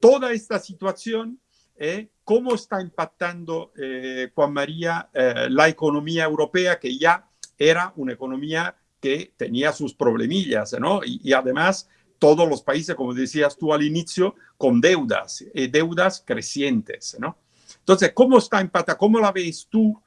toda esta situación, eh, cómo está impactando, eh, Juan María, eh, la economía europea, que ya era una economía que tenía sus problemillas, ¿no? Y, además todos los países, como decías tú al inicio, con deudas, deudas crecientes, ¿no? Entonces, ¿cómo está impactando? ¿Cómo la ves tú?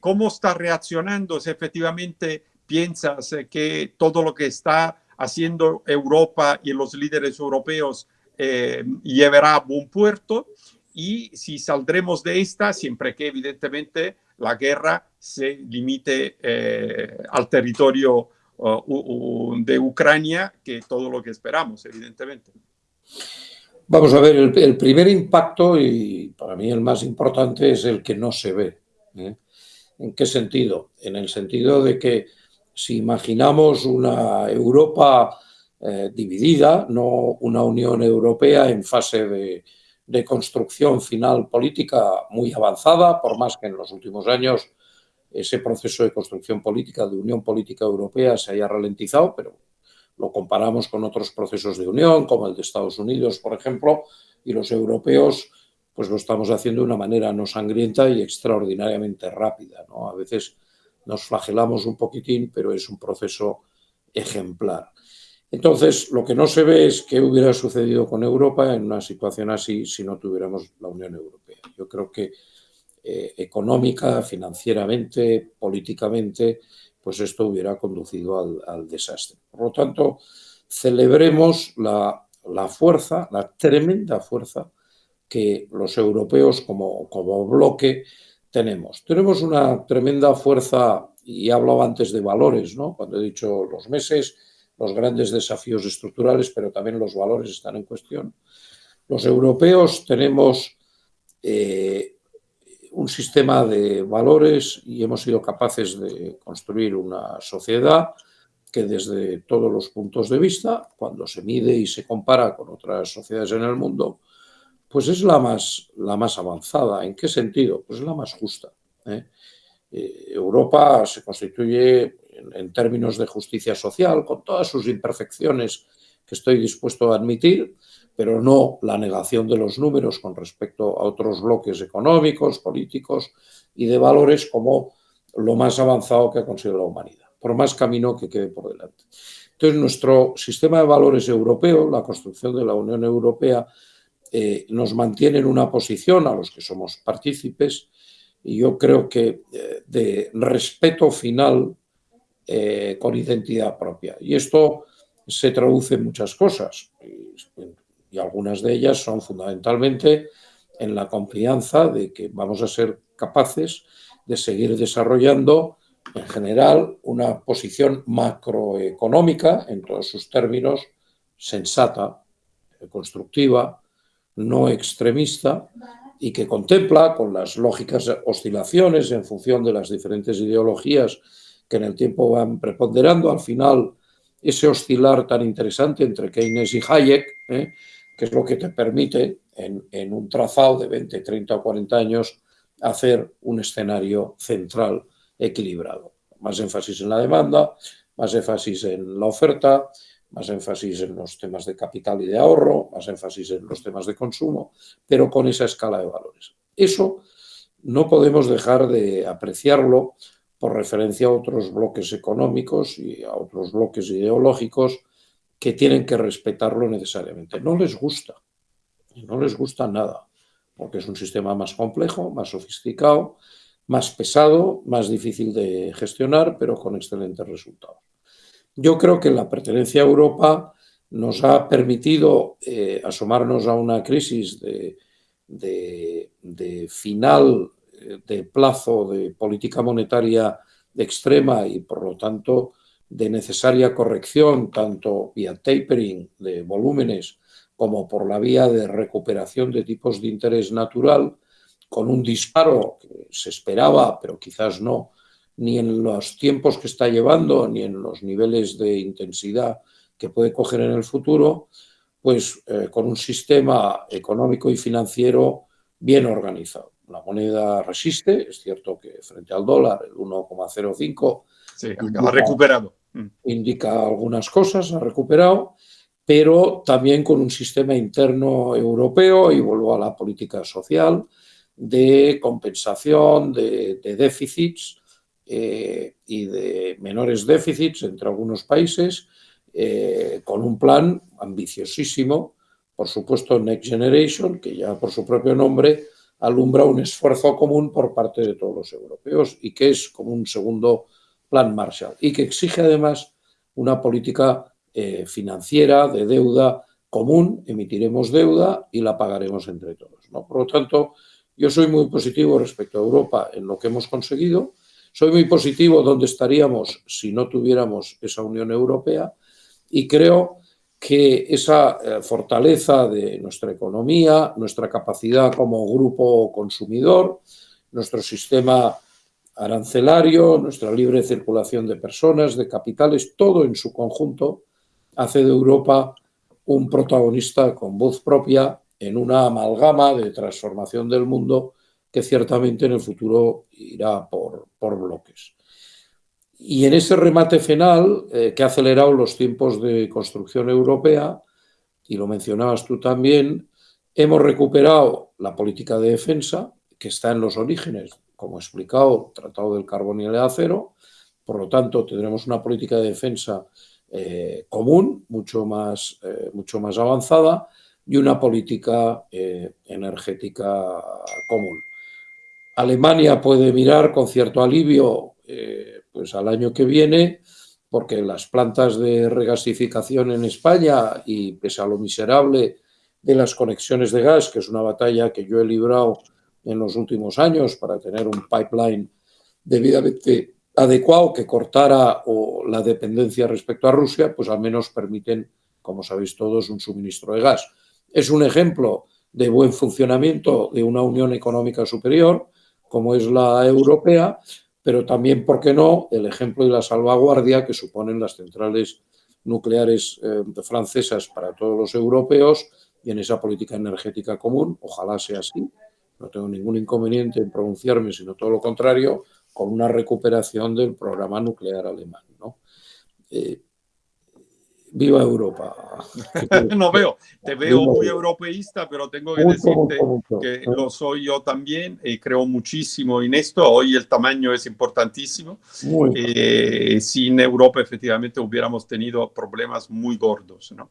¿Cómo está reaccionando si efectivamente piensas que todo lo que está haciendo Europa y los líderes europeos eh, llevará a buen puerto y si saldremos de esta, siempre que evidentemente la guerra se limite eh, al territorio de Ucrania, que todo lo que esperamos, evidentemente. Vamos a ver, el, primer impacto, y para mí el más importante, es el que no se ve. ¿eh? ¿En qué sentido? En el sentido de que si imaginamos una Europa eh, dividida, no una Unión Europea en fase de, construcción final política muy avanzada, por más que en los últimos años ese proceso de construcción política, de unión política europea, se haya ralentizado, pero lo comparamos con otros procesos de unión, como el de Estados Unidos, por ejemplo, y los europeos pues lo estamos haciendo de una manera no sangrienta y extraordinariamente rápida. ¿no? A veces nos flagelamos un poquitín, pero es un proceso ejemplar. Entonces, lo que no se ve es qué hubiera sucedido con Europa en una situación así si no tuviéramos la Unión Europea. Yo creo que eh, económica, financieramente, políticamente, pues esto hubiera conducido al, desastre. Por lo tanto, celebremos la, fuerza, la tremenda fuerza que los europeos como, como bloque tenemos. Tenemos una tremenda fuerza, y he hablado antes de valores, ¿no? cuando he dicho los meses, los grandes desafíos estructurales, pero también los valores están en cuestión. Los europeos tenemos eh, un sistema de valores y hemos sido capaces de construir una sociedad que desde todos los puntos de vista, cuando se mide y se compara con otras sociedades en el mundo, pues es la más, la más avanzada. ¿En qué sentido? Pues es la más justa. ¿eh? Eh, Europa se constituye en, términos de justicia social, con todas sus imperfecciones que estoy dispuesto a admitir, pero no la negación de los números con respecto a otros bloques económicos, políticos y de valores como lo más avanzado que ha conseguido la humanidad, por más camino que quede por delante. Entonces, nuestro sistema de valores europeo, la construcción de la Unión Europea, eh, nos mantiene en una posición a los que somos partícipes y yo creo que eh, de respeto final eh, con identidad propia. Y esto se traduce en muchas cosas y, algunas de ellas son fundamentalmente en la confianza de que vamos a ser capaces de seguir desarrollando en general una posición macroeconómica en todos sus términos sensata, constructiva, no extremista y que contempla con las lógicas oscilaciones en función de las diferentes ideologías que en el tiempo van preponderando. Al final, ese oscilar tan interesante entre Keynes y Hayek, ¿eh? que es lo que te permite en, un trazado de 20, 30 o 40 años hacer un escenario central equilibrado. Más énfasis en la demanda, más énfasis en la oferta, más énfasis en los temas de capital y de ahorro, más énfasis en los temas de consumo, pero con esa escala de valores. Eso no podemos dejar de apreciarlo por referencia a otros bloques económicos y a otros bloques ideológicos que tienen que respetarlo necesariamente. No les gusta, no les gusta nada, porque es un sistema más complejo, más sofisticado, más pesado, más difícil de gestionar, pero con excelentes resultados. Yo creo que la pertenencia a Europa nos ha permitido eh, asomarnos a una crisis de, de final de plazo de política monetaria extrema y por lo tanto de necesaria corrección tanto vía tapering de volúmenes como por la vía de recuperación de tipos de interés natural con un disparo que se esperaba pero quizás no ni en los tiempos que está llevando ni en los niveles de intensidad que puede coger en el futuro pues eh, con un sistema económico y financiero bien organizado la moneda resiste, es cierto que frente al dólar el 1,05 ha recuperado. Mm. Indica algunas cosas, ha recuperado, pero también con un sistema interno europeo, y vuelvo a la política social, de compensación de, déficits eh, y de menores déficits entre algunos países, eh, con un plan ambiciosísimo, por supuesto Next Generation, que ya por su propio nombre alumbra un esfuerzo común por parte de todos los europeos y que es como un segundo plan Marshall y que exige además una política eh, financiera de deuda común, emitiremos deuda y la pagaremos entre todos. Por lo tanto, yo soy muy positivo respecto a Europa en lo que hemos conseguido. Soy muy positivo donde estaríamos si no tuviéramos esa Unión Europea y creo que esa eh, fortaleza de nuestra economía, nuestra capacidad como grupo consumidor, nuestro sistema arancelario, nuestra libre circulación de personas, de capitales, todo en su conjunto hace de Europa un protagonista con voz propia en una amalgama de transformación del mundo que ciertamente en el futuro irá por, bloques. Y en ese remate final, eh, que ha acelerado los tiempos de construcción europea, y lo mencionabas tú también, hemos recuperado la política de defensa, que está en los orígenes, como he explicado, Tratado del Carbón y el Acero, por lo tanto tendremos una política de defensa eh, común, mucho más, eh, mucho más avanzada, y una política energética común. Alemania puede mirar con cierto alivio pues al año que viene, porque las plantas de regasificación en España y pese a lo miserable de las conexiones de gas, que es una batalla que yo he librado en los últimos años para tener un pipeline debidamente adecuado que cortara la dependencia respecto a Rusia, pues al menos permiten, como sabéis todos, un suministro de gas. Es un ejemplo de buen funcionamiento de una unión económica superior, como es la europea, pero también, ¿por qué no?, el ejemplo de la salvaguardia que suponen las centrales nucleares eh, francesas para todos los europeos y en esa política energética común, ojalá sea así, no tengo ningún inconveniente en pronunciarme, sino todo lo contrario, con una recuperación del programa nuclear alemán. ¿no? Eh, Viva Europa. no veo, te veo muy europeísta, pero tengo que decirte que lo soy yo también y creo muchísimo en esto. Hoy el tamaño es importantísimo. Eh, sin Europa efectivamente hubiéramos tenido problemas muy gordos. ¿no?